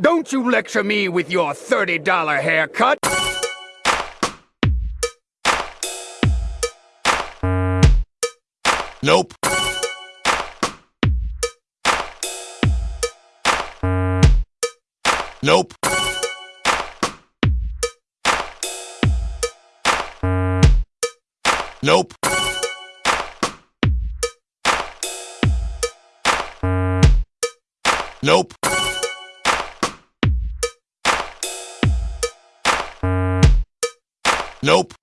Don't you lecture me with your $30 haircut! Nope. Nope. Nope. Nope. Nope.